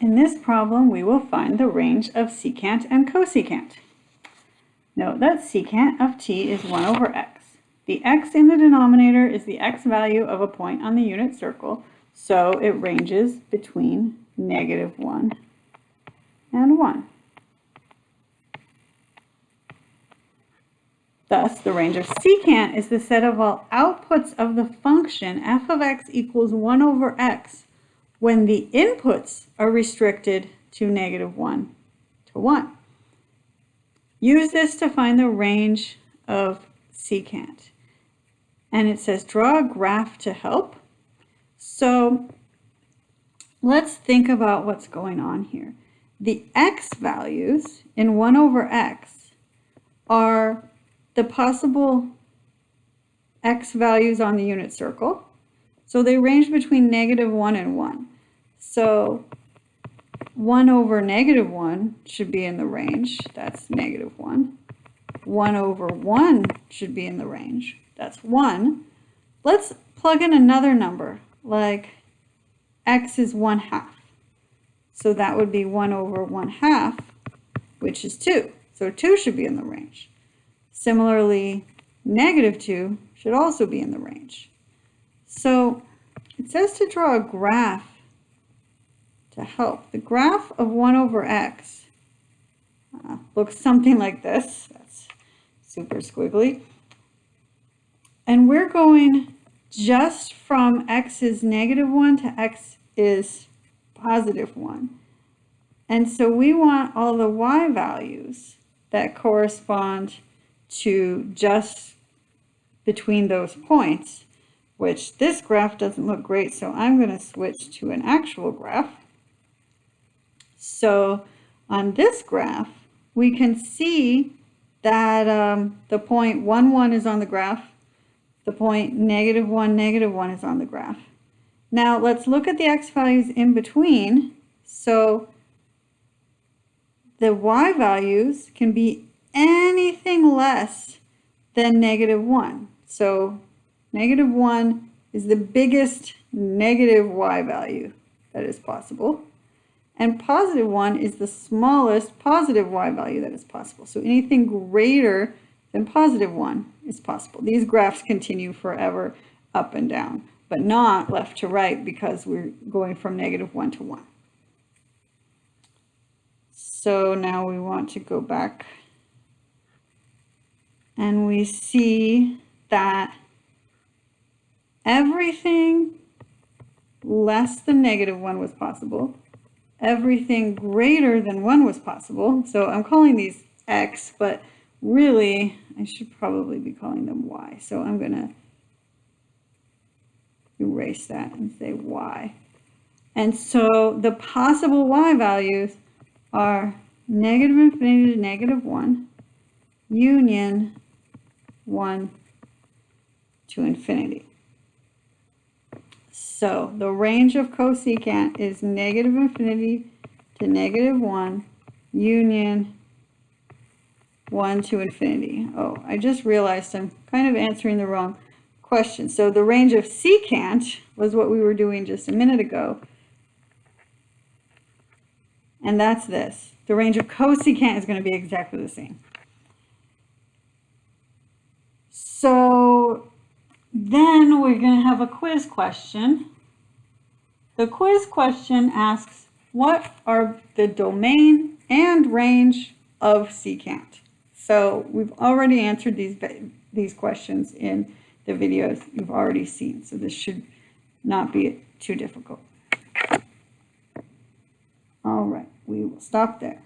In this problem, we will find the range of secant and cosecant. Note that secant of t is 1 over x. The x in the denominator is the x value of a point on the unit circle, so it ranges between negative 1 and 1. Thus, the range of secant is the set of all outputs of the function f of x equals 1 over x when the inputs are restricted to negative 1 to 1. Use this to find the range of secant. And it says draw a graph to help. So let's think about what's going on here. The x values in 1 over x are the possible x values on the unit circle. So they range between negative 1 and 1. So 1 over negative 1 should be in the range. That's negative 1. 1 over 1 should be in the range. That's 1. Let's plug in another number, like x is 1 half. So that would be 1 over 1 half, which is 2. So 2 should be in the range. Similarly, negative 2 should also be in the range. So it says to draw a graph to help. The graph of 1 over x uh, looks something like this. That's super squiggly. And we're going just from x is negative 1 to x is positive 1. And so we want all the y values that correspond to just between those points, which this graph doesn't look great, so I'm going to switch to an actual graph. So on this graph, we can see that um, the point 1, 1 is on the graph. The point negative 1, negative 1 is on the graph. Now let's look at the x values in between. So the y values can be anything less than negative 1. So negative 1 is the biggest negative y value that is possible. And positive 1 is the smallest positive y value that is possible. So anything greater than positive 1 is possible. These graphs continue forever up and down, but not left to right because we're going from negative 1 to 1. So now we want to go back and we see that everything less than negative 1 was possible everything greater than 1 was possible. So I'm calling these x, but really I should probably be calling them y. So I'm going to erase that and say y. And so the possible y values are negative infinity to negative 1, union 1 to infinity. So the range of cosecant is negative infinity to negative 1 union 1 to infinity. Oh, I just realized I'm kind of answering the wrong question. So the range of secant was what we were doing just a minute ago. And that's this. The range of cosecant is going to be exactly the same. So we're going to have a quiz question. The quiz question asks, what are the domain and range of secant? So we've already answered these, these questions in the videos you've already seen. So this should not be too difficult. All right, we will stop there.